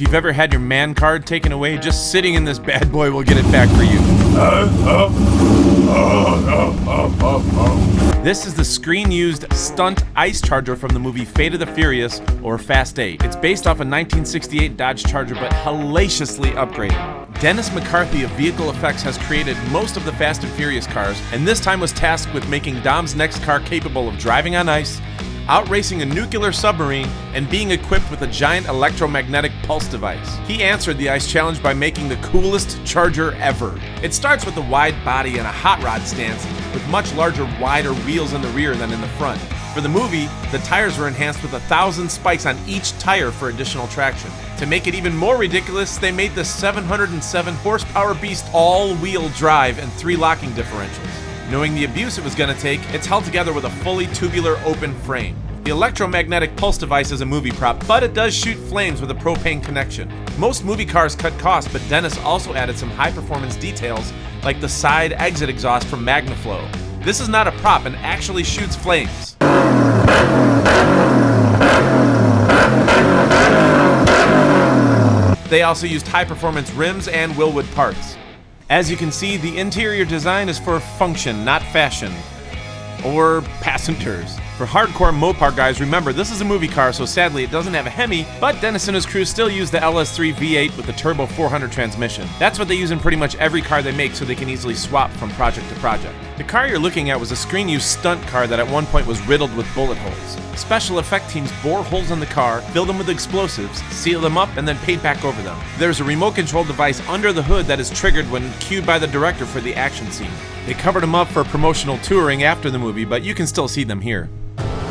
If you've ever had your man card taken away, just sitting in this bad boy will get it back for you. This is the screen-used stunt ice charger from the movie Fate of the Furious or Fast 8. It's based off a 1968 Dodge Charger but hellaciously upgraded. Dennis McCarthy of Vehicle Effects has created most of the Fast and Furious cars, and this time was tasked with making Dom's next car capable of driving on ice, outracing a nuclear submarine, and being equipped with a giant electromagnetic pulse device. He answered the ice challenge by making the coolest charger ever. It starts with a wide body and a hot rod stance, with much larger, wider wheels in the rear than in the front. For the movie, the tires were enhanced with a thousand spikes on each tire for additional traction. To make it even more ridiculous, they made the 707 horsepower beast all-wheel drive and three locking differentials. Knowing the abuse it was going to take, it's held together with a fully tubular open frame. The electromagnetic pulse device is a movie prop, but it does shoot flames with a propane connection. Most movie cars cut costs, but Dennis also added some high-performance details like the side exit exhaust from MagnaFlow. This is not a prop and actually shoots flames. They also used high performance rims and Wilwood parts. As you can see, the interior design is for function, not fashion. Or passengers. For hardcore Mopar guys, remember this is a movie car, so sadly it doesn't have a Hemi, but Dennis and his crew still use the LS3 V8 with the turbo 400 transmission. That's what they use in pretty much every car they make so they can easily swap from project to project. The car you're looking at was a screen-used stunt car that at one point was riddled with bullet holes. Special effect teams bore holes in the car, filled them with explosives, seal them up, and then paint back over them. There's a remote control device under the hood that is triggered when cued by the director for the action scene. They covered them up for promotional touring after the movie, but you can still see them here.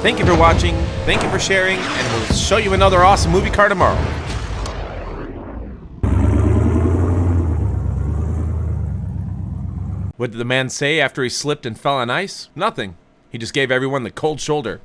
Thank you for watching, thank you for sharing, and we'll show you another awesome movie car tomorrow. What did the man say after he slipped and fell on ice? Nothing. He just gave everyone the cold shoulder.